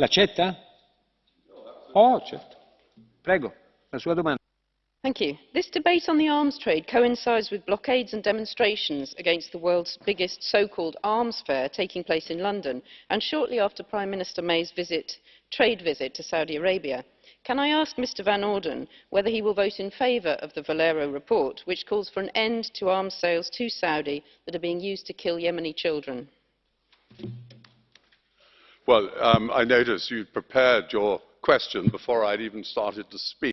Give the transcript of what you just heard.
L'accetta? Oh, certo. Prego, la sua domanda. Thank you. This debate on the arms trade coincides with blockades and demonstrations against the world's biggest so-called arms fair taking place in London and shortly after Prime Minister May's visit, trade visit to Saudi Arabia. Can I ask Mr Van Orden whether he will vote in favour of the Valero report, which calls for an end to arms sales to Saudi that are being used to kill Yemeni children? Well, um, I notice you prepared your question before I'd even started to speak.